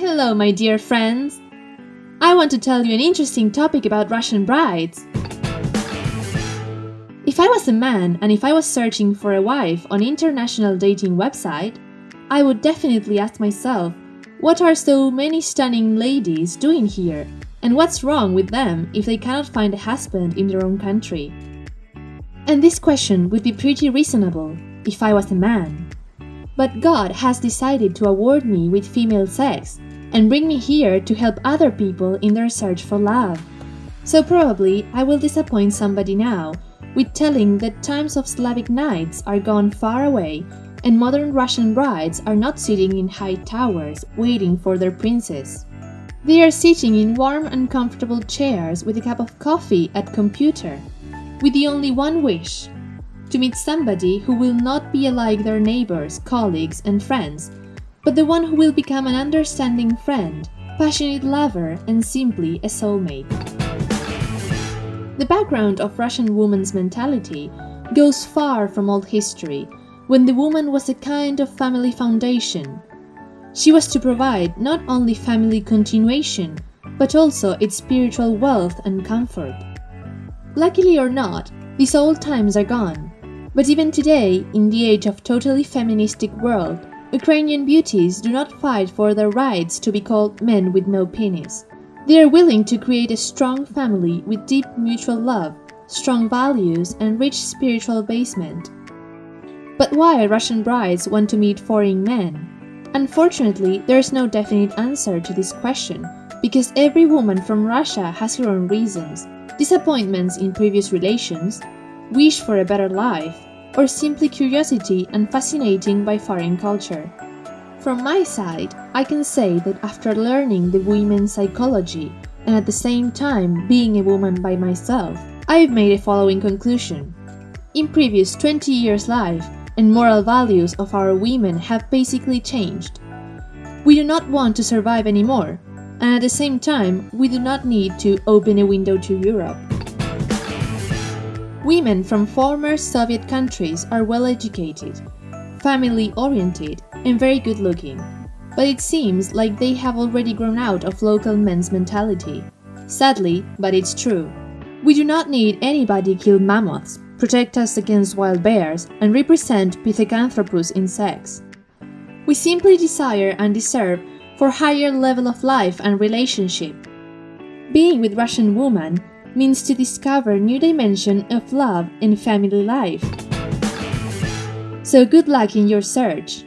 Hello, my dear friends! I want to tell you an interesting topic about Russian brides. If I was a man and if I was searching for a wife on international dating website, I would definitely ask myself, what are so many stunning ladies doing here? And what's wrong with them if they cannot find a husband in their own country? And this question would be pretty reasonable if I was a man. But God has decided to award me with female sex and bring me here to help other people in their search for love. So probably I will disappoint somebody now with telling that times of Slavic knights are gone far away and modern Russian brides are not sitting in high towers waiting for their princes. They are sitting in warm and comfortable chairs with a cup of coffee at computer, with the only one wish to meet somebody who will not be like their neighbors, colleagues, and friends, but the one who will become an understanding friend, passionate lover, and simply a soulmate. The background of Russian woman's mentality goes far from old history, when the woman was a kind of family foundation. She was to provide not only family continuation, but also its spiritual wealth and comfort. Luckily or not, these old times are gone. But even today, in the age of totally feministic world, Ukrainian beauties do not fight for their rights to be called men with no penis. They are willing to create a strong family with deep mutual love, strong values, and rich spiritual basement. But why Russian brides want to meet foreign men? Unfortunately, there is no definite answer to this question, because every woman from Russia has her own reasons, disappointments in previous relations, wish for a better life, or simply curiosity and fascinating by foreign culture. From my side, I can say that after learning the women's psychology and at the same time being a woman by myself, I've made a following conclusion. In previous 20 years' life, and moral values of our women have basically changed. We do not want to survive anymore, and at the same time, we do not need to open a window to Europe. Women from former Soviet countries are well educated, family oriented, and very good looking, but it seems like they have already grown out of local men's mentality. Sadly, but it's true. We do not need anybody kill mammoths, protect us against wild bears, and represent Pithecanthropus in sex. We simply desire and deserve for higher level of life and relationship. Being with Russian woman means to discover new dimension of love and family life. So good luck in your search.